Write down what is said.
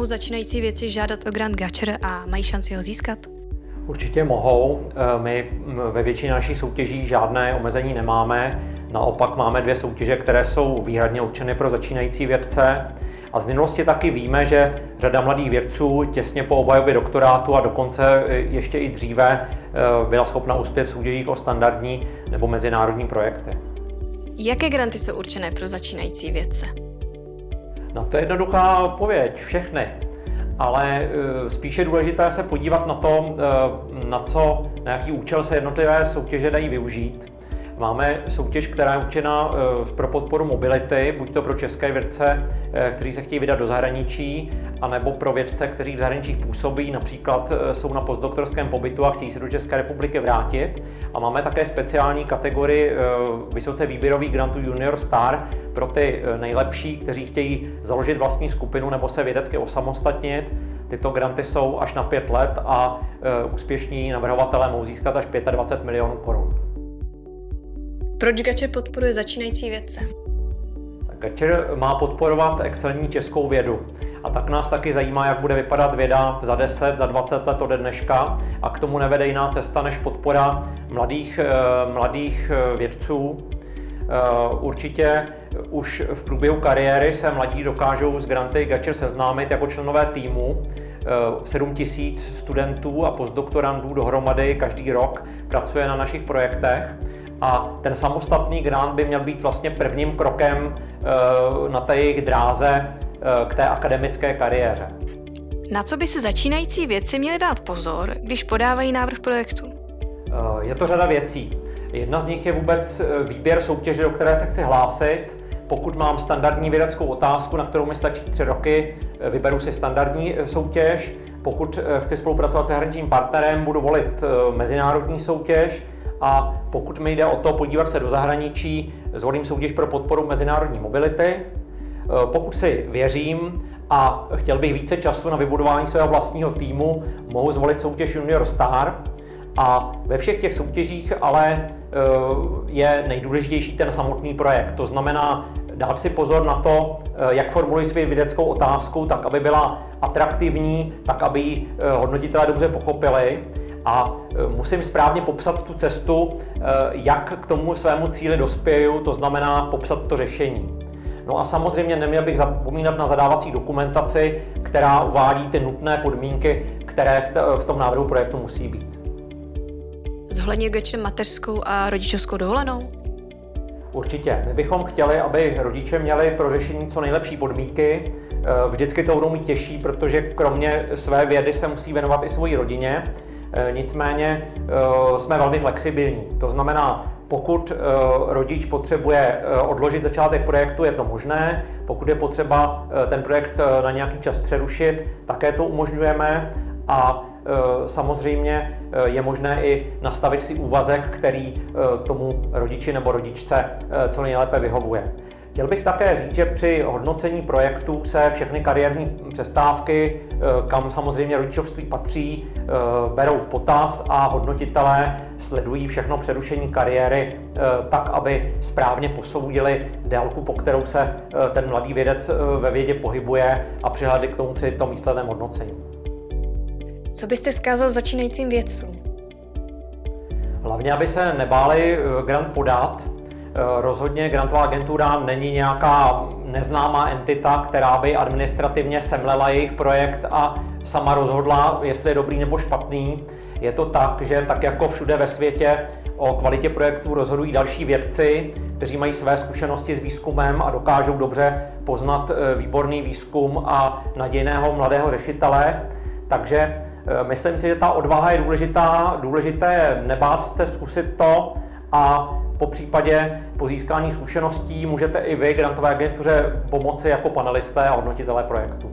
Mohou začínající věci žádat o grant Gatcher a mají šanci ho získat? Určitě mohou. Eh, my ve většině našich soutěží žádné omezení nemáme. Naopak máme dvě soutěže, které jsou výhradně určeny pro začínající vědce. A z minulosti taky víme, že řada mladých vědců těsně po obhajobě doktorátu a dokonce ještě i dříve byla schopna uspět v soutěžích o standardní nebo mezinárodní projekty. Jaké granty jsou určené pro začínající vědce? No to je jednoduchá odpověď, všechny. Ale uh, spíše důležité se podívat na to, uh, na co, na jaký účel se jednotlivé soutěže dají využít. Máme soutěž, která je určena eh, pro podporu mobility, buď to pro české vědce, eh, kteří se chtějí vydat do zahraničí, anebo pro vědce, kteří v zahraničích působí, například eh, jsou na postdoktorském pobytu a chtějí se do České republiky vrátit. A máme také speciální kategorii vysoce výběrových grantů Junior Star pro ty nejlepší, kteří chtějí založit vlastní skupinu nebo se vědecky osamostatnit. Tyto granty jsou až na pět let a úspěšní navrhovatelé mohou získat až 25 milionů korun. Proč Gačer podporuje začínající vědce? Gačer má podporovat excelentní českou vědu. A tak nás taky zajímá, jak bude vypadat věda za 10, za 20 let ode dneška. A k tomu nevede jiná cesta než podpora mladých, eh, mladých eh, vědců. Eh, určitě už v průběhu kariéry se mladí dokážou s granty Gačer seznámit jako členové týmu. 7 tisíc studentů a postdoktorandů dohromady každý rok pracuje na našich projektech a ten samostatný grant by měl být vlastně prvním krokem eh, na té jejich dráze eh, k té akademické kariéře. Na co by se začínající vědci měli dát pozor, když podávají návrh projektu? Eh, je to řada věcí. Jedna z nich je vůbec výběr soutěže, do které se chci hlásit. Pokud mám standardní vědeckou otázku, na kterou mi stačí tři roky, vyberu si standardní soutěž. Pokud chci spolupracovat s zahraničním partnerem, budu volit mezinárodní soutěž. A pokud mi jde o to podívat se do zahraničí, zvolím soutěž pro podporu mezinárodní mobility. E, pokud si věřím a chtěl bych více času na vybudování svého vlastního týmu, mohu zvolit soutěž Junior Star. A ve všech těch soutěžích ale e, je nejdůležitější ten samotný projekt. To znamená dát si pozor na to, e, jak formuluji svou vědeckou otázku, tak aby byla atraktivní, tak aby ji hodnotitelé dobře pochopili a e, musím správně popsat tu cestu, e, jak k tomu svému cíli dospěju, to znamená popsat to řešení. No a samozřejmě neměl bych zapomínat na zadávací dokumentaci, která uvádí ty nutné podmínky, které v tom návrhu projektu musí být. Zohledně Gečem mateřskou a rodičovskou dovolenou? Určitě. My bychom chtěli, aby rodiče měli pro řešení co nejlepší podmínky. E, vždycky to budou mít těžší, protože kromě své vědy se musí věnovat i svoji rodině. Eh, nicméně eh, jsme velmi flexibilní. To znamená, pokud eh, rodič potřebuje odložit začátek projektu, je to možné. Pokud je potřeba ten projekt na nějaký čas přerušit, také to umožňujeme. A samozřejmě je možné i nastavit si úvazek, který tomu rodiči nebo rodičce co nejlépe vyhovuje. Chtěl bych také říct, že při hodnocení projektů se všechny kariérní přestávky, eh, kam samozřejmě rodičovství patří, eh, berou v potaz a hodnotitelé sledují všechno přerušení kariéry eh, tak, aby správně posoudili délku, po kterou se ten mladý vědec ve vědě pohybuje a přihledli k tomu při tom výsledném hodnocení. Co byste zkázal začínajícím vědcům? Hlavně, aby se nebáli grant podat, rozhodně grantová agentura není nějaká neznámá entita, která by administrativně semlela jejich projekt a sama rozhodla, jestli je dobrý nebo špatný. Je to tak, že tak jako všude ve světě o kvalitě projektů rozhodují další vědci, kteří mají své zkušenosti s výzkumem a dokážou dobře poznat eh, výborný výzkum a nadějného mladého řešitele. Takže eh, myslím si, že ta odvaha je důležitá, důležité nebát se zkusit to a po případě po získání zkušeností můžete i vy grantové agentuře pomoci jako panelisté a hodnotitelé projektu.